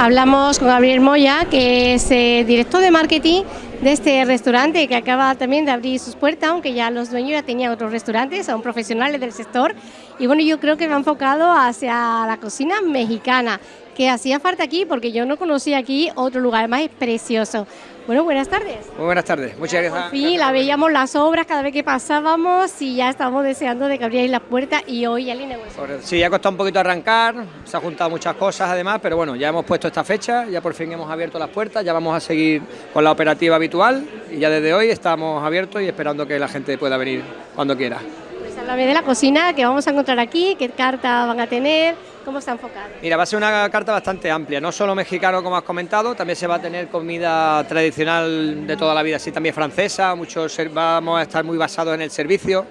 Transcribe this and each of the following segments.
Hablamos con Gabriel Moya, que es eh, director de marketing de este restaurante que acaba también de abrir sus puertas, aunque ya los dueños ya tenían otros restaurantes, son profesionales del sector. Y bueno, yo creo que me ha enfocado hacia la cocina mexicana, que hacía falta aquí porque yo no conocía aquí otro lugar, más es precioso. Bueno, buenas tardes. Muy buenas tardes, muchas gracias. Por fin la veíamos las obras cada vez que pasábamos y ya estábamos deseando de que abrierais las puertas y hoy ya la inauguración. Sí, ha costado un poquito arrancar, se han juntado muchas cosas además, pero bueno, ya hemos puesto esta fecha, ya por fin hemos abierto las puertas, ya vamos a seguir con la operativa habitual y ya desde hoy estamos abiertos y esperando que la gente pueda venir cuando quiera. Háblame de la cocina que vamos a encontrar aquí, qué carta van a tener, cómo está enfocado. Mira, va a ser una carta bastante amplia, no solo mexicano como has comentado, también se va a tener comida tradicional de toda la vida, así también francesa, muchos vamos a estar muy basados en el servicio,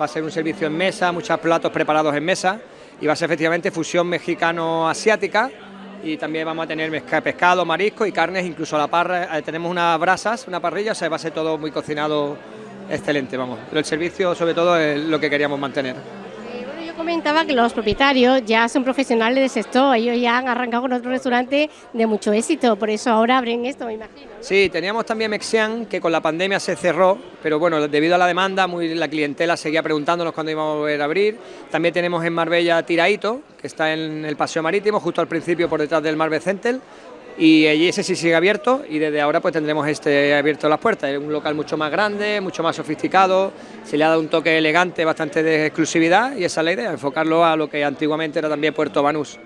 va a ser un servicio en mesa, muchos platos preparados en mesa y va a ser efectivamente fusión mexicano-asiática y también vamos a tener pescado, marisco y carnes, incluso la parra, eh, tenemos unas brasas, una parrilla, o sea, va a ser todo muy cocinado excelente, vamos. Pero el servicio sobre todo es lo que queríamos mantener comentaba que los propietarios ya son profesionales del sector, ellos ya han arrancado con otro restaurante de mucho éxito, por eso ahora abren esto, me imagino. Sí, teníamos también Mexian, que con la pandemia se cerró, pero bueno, debido a la demanda, muy, la clientela seguía preguntándonos cuándo íbamos a volver a abrir. También tenemos en Marbella Tiraito, que está en el Paseo Marítimo, justo al principio por detrás del Marbe Centel, y allí ese sí sigue abierto y desde ahora pues tendremos este abierto las puertas, es un local mucho más grande, mucho más sofisticado, se le ha dado un toque elegante, bastante de exclusividad y esa es la idea, enfocarlo a lo que antiguamente era también Puerto Banús.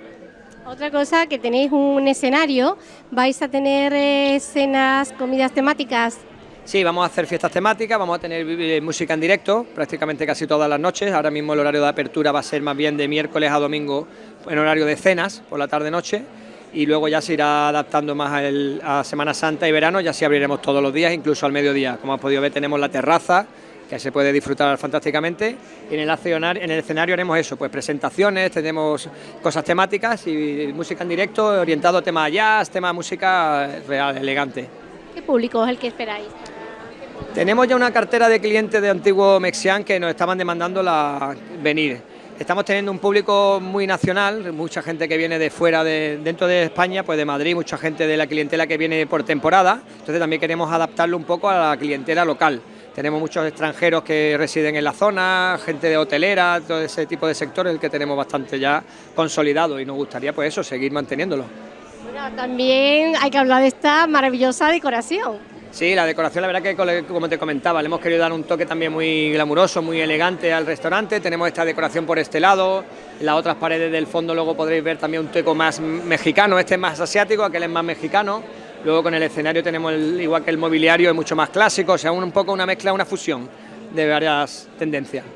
Otra cosa, que tenéis un escenario, vais a tener eh, escenas, comidas temáticas. Sí, vamos a hacer fiestas temáticas, vamos a tener eh, música en directo prácticamente casi todas las noches. Ahora mismo el horario de apertura va a ser más bien de miércoles a domingo en horario de cenas por la tarde-noche y luego ya se irá adaptando más a, Semana Santa y verano, ya sí abriremos todos los días, incluso al mediodía. Como has podido ver tenemos la terraza, que se puede disfrutar fantásticamente. Y en el, en el escenario haremos eso, pues presentaciones, tenemos cosas temáticas y música en directo orientado a tema jazz, tema música real, elegante. ¿Qué público es el que esperáis? Tenemos ya una cartera de clientes de Antiguo Mexián que nos estaban demandando la venir Estamos teniendo un público muy nacional, mucha gente que viene de fuera, de, dentro de España, pues de Madrid, mucha gente de la clientela que viene por temporada, entonces también queremos adaptarlo un poco a la clientela local. Tenemos muchos extranjeros que residen en la zona, gente de hotelera, todo ese tipo de sectores el que tenemos bastante ya consolidado y nos gustaría pues eso, seguir manteniéndolo. Bueno, también hay que hablar de esta maravillosa decoración. Sí, la decoración, la verdad que como te comentaba, le hemos querido dar un toque también muy glamuroso, muy elegante al restaurante. Tenemos esta decoración por este lado, las otras paredes del fondo luego podréis ver también un toque más mexicano, este es más asiático, aquel es más mexicano. Luego con el escenario tenemos, igual que el mobiliario, es mucho más clásico, o sea, un, poco una mezcla, una fusión de varias tendencias.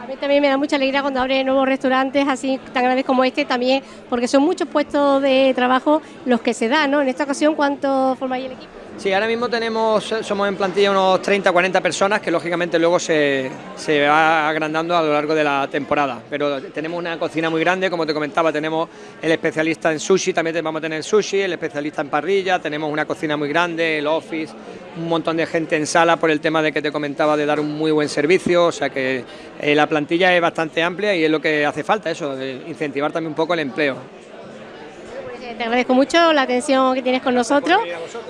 A mí también me da mucha alegría cuando abren nuevos restaurantes así tan grandes como este también, porque son muchos puestos de trabajo los que se dan, ¿no? En esta ocasión, ¿cuánto formáis el equipo? Sí, ahora mismo tenemos, somos en plantilla unos 30 40 personas que lógicamente luego se, se, va agrandando a lo largo de la temporada. Pero tenemos una cocina muy grande, como te comentaba, tenemos el especialista en sushi, también vamos a tener sushi, el especialista en parrilla, tenemos una cocina muy grande, el office, un montón de gente en sala por el tema de que te comentaba de dar un muy buen servicio, o sea que eh, la plantilla es bastante amplia y es lo que hace falta, eso, incentivar también un poco el empleo te agradezco mucho la atención que tienes con nosotros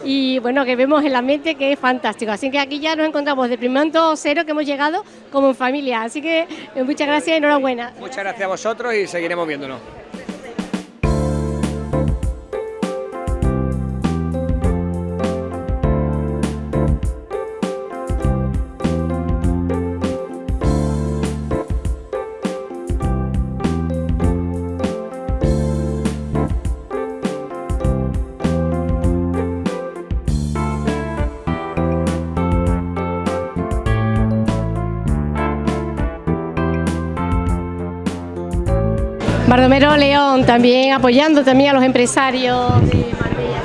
y bueno, que vemos en la mente que es fantástico. Así que aquí ya nos encontramos de primer momento cero que hemos llegado como en familia. Así que eh, muchas gracias y enhorabuena. Muchas gracias a vosotros y seguiremos viéndonos. Bardomero León también apoyando también a los empresarios de Marbella.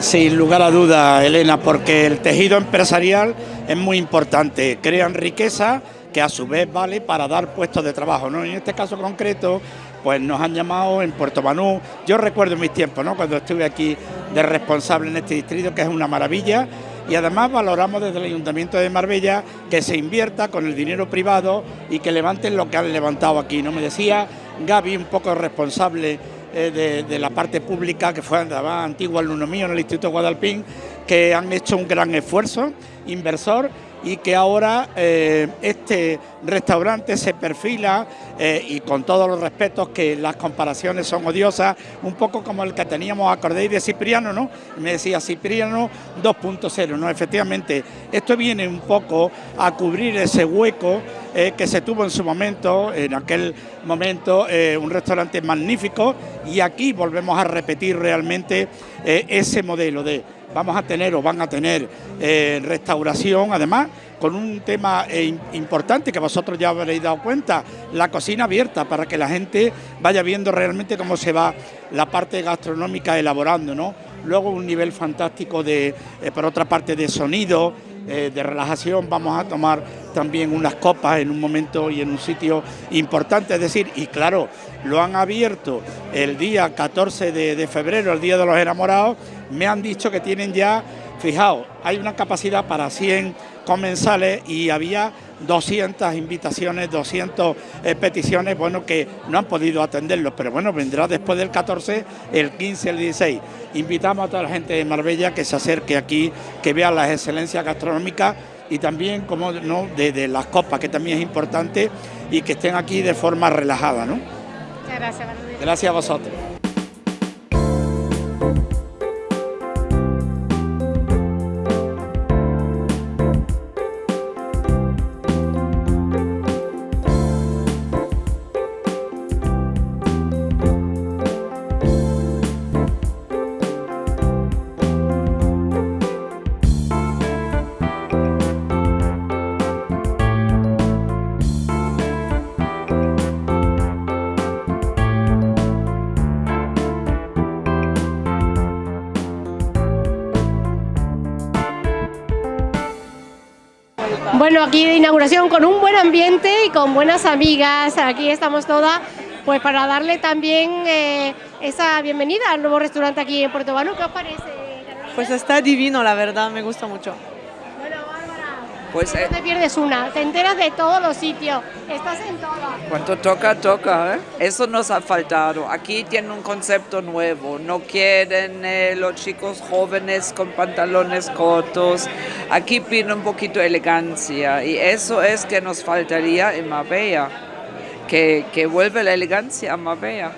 Sin lugar a duda, Elena, porque el tejido empresarial es muy importante, crean riqueza que a su vez vale para dar puestos de trabajo. ¿no? En este caso concreto, pues nos han llamado en Puerto Banú. Yo recuerdo mis tiempos, ¿no? cuando estuve aquí de responsable en este distrito, que es una maravilla, y además valoramos desde el Ayuntamiento de Marbella que se invierta con el dinero privado y que levanten lo que han levantado aquí. ¿no? Me decía Gaby, un poco responsable eh, de, la parte pública, que fue antiguo alumno mío en el Instituto Guadalpín, que han hecho un gran esfuerzo inversor y que ahora eh, este restaurante se perfila eh, y con todos los respetos que las comparaciones son odiosas, un poco como el que teníamos, acordéis de Cipriano, ¿no? Me decía Cipriano 2.0, ¿no? Efectivamente, esto viene un poco a cubrir ese hueco eh, que se tuvo en su momento, en aquel momento, un restaurante magnífico y aquí volvemos a repetir realmente ese modelo de vamos a tener o van a tener eh, restauración, además con un tema eh, importante que vosotros ya habréis dado cuenta, la cocina abierta para que la gente vaya viendo realmente cómo se va la parte gastronómica elaborando, ¿no? Luego un nivel fantástico de, eh, por otra parte, de sonido, de relajación, vamos a tomar también unas copas en un momento y en un sitio importante, es decir, y claro, lo han abierto el día 14 de febrero, el Día de los Enamorados, me han dicho que tienen ya, fijaos, hay una capacidad para 100 comensales y había 200 invitaciones, 200 eh, peticiones, bueno, que no han podido atenderlos, pero bueno, vendrá después del 14, el 15, el 16. Invitamos a toda la gente de Marbella que se acerque aquí, que vea las excelencias gastronómicas y también, como no, de, las copas, que también es importante, y que estén aquí de forma relajada, ¿no? Muchas gracias, Gracias a vosotros. Bueno, aquí de inauguración con un buen ambiente y con buenas amigas. Aquí estamos todas pues para darle también eh, esa bienvenida al nuevo restaurante aquí en Puerto Banú. ¿Qué os parece? Pues está divino, la verdad, me gusta mucho. Pues, no te pierdes una, te enteras de todos los sitios, estás en todo. Cuando toca, toca, ¿eh? Eso nos ha faltado. Aquí tienen un concepto nuevo, no quieren eh, los chicos jóvenes con pantalones cortos, aquí piden un poquito de elegancia y eso es que nos faltaría en Marbella, que, que vuelve la elegancia a Marbella.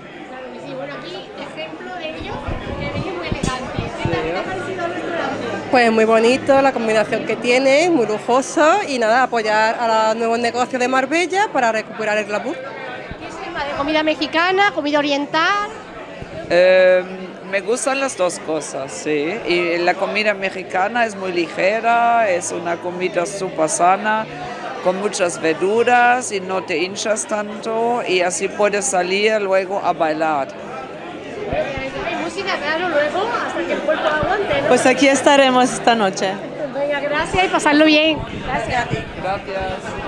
Pues muy bonito, la combinación que tiene, muy lujoso y nada, apoyar a los nuevos negocios de Marbella para recuperar el glamour. ¿Qué es de comida mexicana, comida oriental? Em, me gustan las dos cosas, sí. Y la comida mexicana es muy ligera, es una comida súper sana, con muchas verduras y no te hinchas tanto y así puedes salir luego a bailar luego hasta que el cuerpo aguante. Pues aquí estaremos esta noche. Venga, gracias y pasarlo bien. Gracias a ti. Gracias.